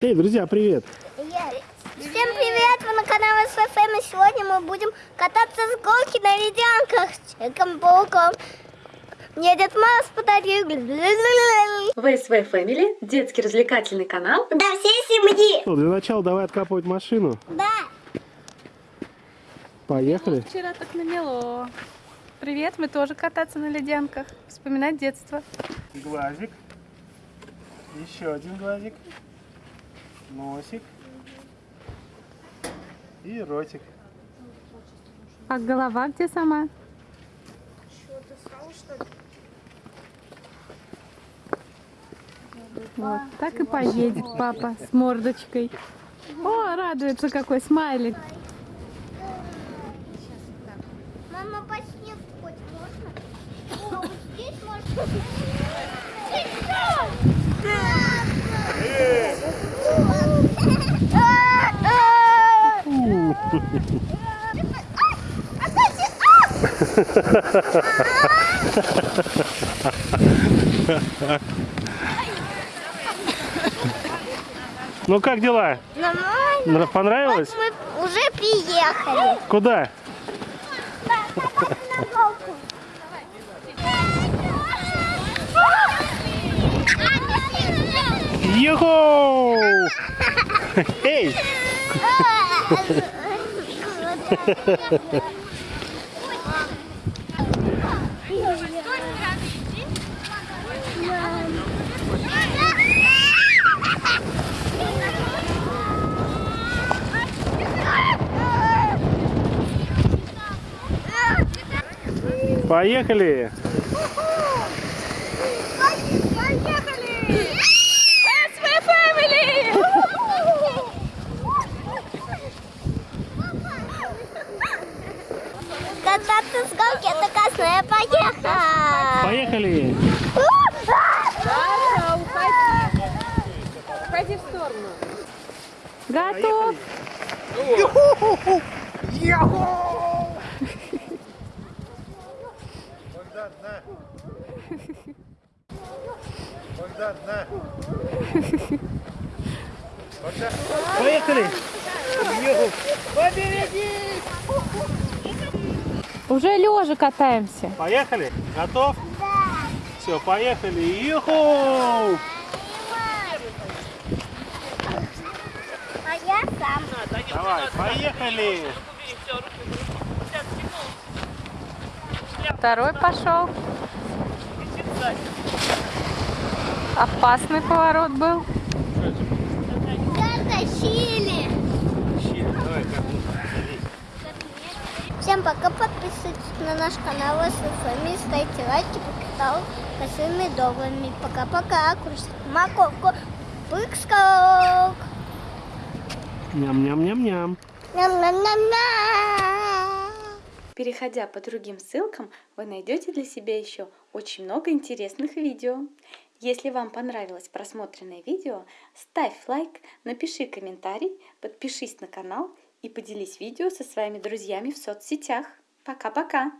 Эй, друзья, привет! Всем привет! Вы на канале СФМ и сегодня мы будем кататься с горки на ледянках с Человеком-пауком. Мне Дед Мороз подарил. ВСВ Family, детский развлекательный канал. Да, всей семьи! Ну, для начала давай откапывать машину. Да! Поехали. Вчера так намело. Привет, мы тоже кататься на ледянках. Вспоминать детство. Глазик. Еще один глазик. Носик. И ротик. А голова где сама? Вот, так и поедет папа с мордочкой. О, радуется какой смайлик. Мама, по снегу хоть можно? О, вот здесь можно. Ну как дела? Нормально. Нра- Понравилось? Мы уже приехали. Куда? Йоху! Эй! Поехали! Кататься с горки это классно, поехала! Поехали! Уходи в сторону. Готов. Поехали! Уже лежа катаемся. Поехали? Готов? Да. Все, поехали. Юху! А я сам. Давай, поехали! Второй пошел. Опасный поворот был. Всем пока, подписывайтесь на наш канал СФМ, ставьте лайки, покатал косыми добрыми. Пока-пока, кушать морковку, пыкскок. Ням-ням-ням-ням. Ням-ням-ням-ням. Переходя по другим ссылкам, вы найдете для себя еще очень много интересных видео. Если вам понравилось просмотренное видео, ставь лайк, напиши комментарий, подпишись на канал и поделись видео со своими друзьями в соцсетях. Пока-пока!